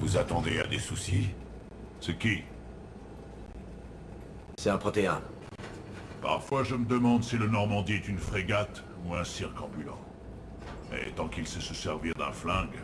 Vous attendez à des soucis C'est qui C'est un protéin. Parfois je me demande si le Normandie est une frégate ou un cirque ambulant. Mais tant qu'il sait se servir d'un flingue,